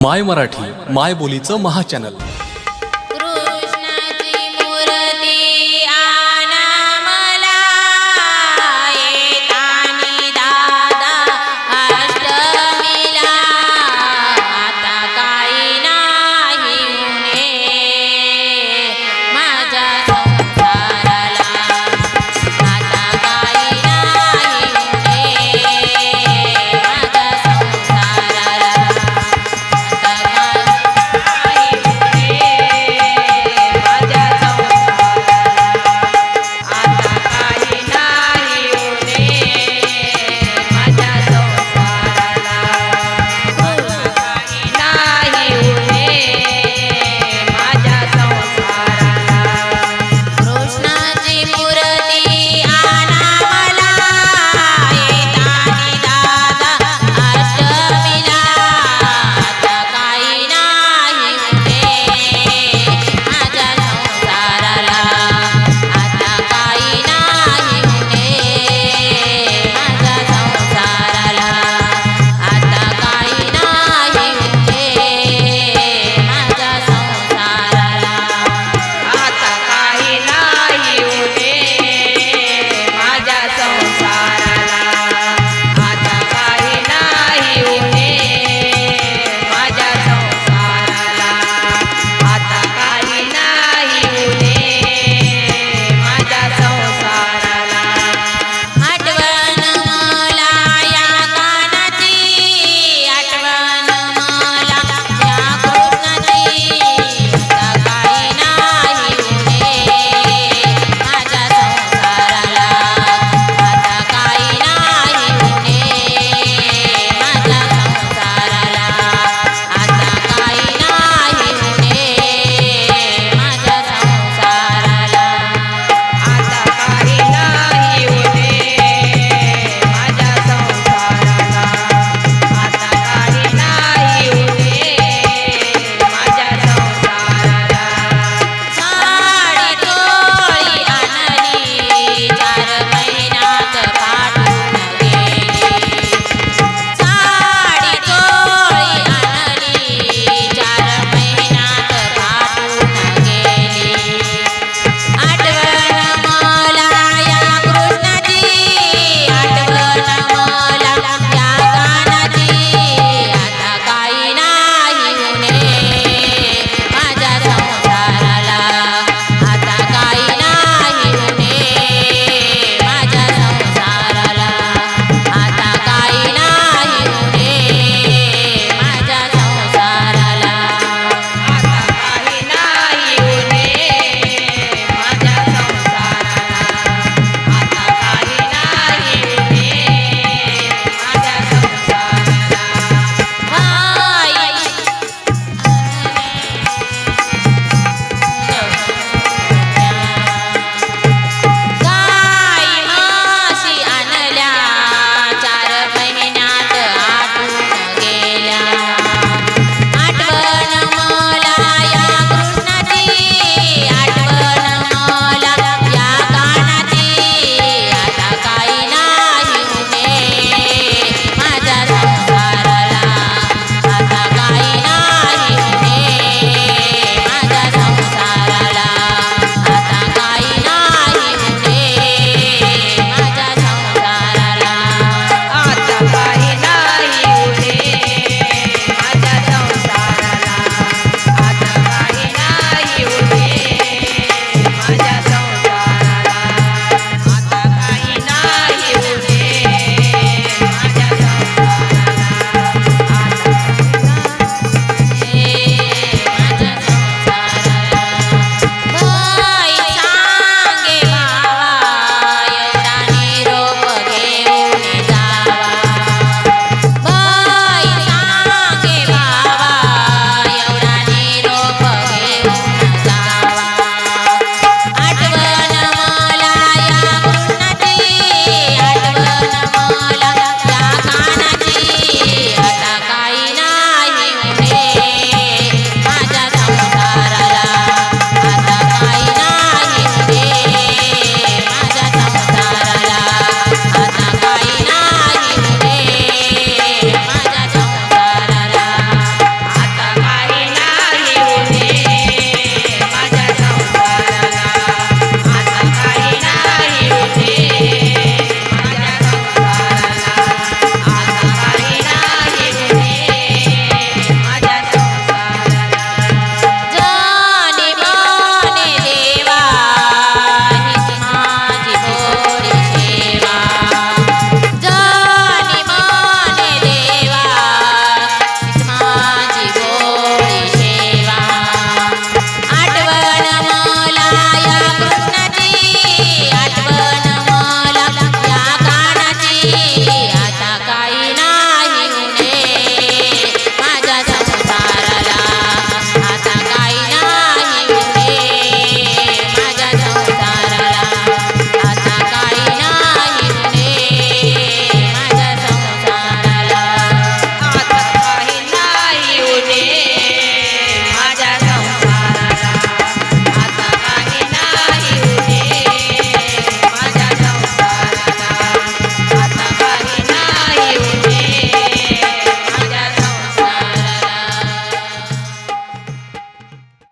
माय मराठी माय बोलीचं महाचॅनल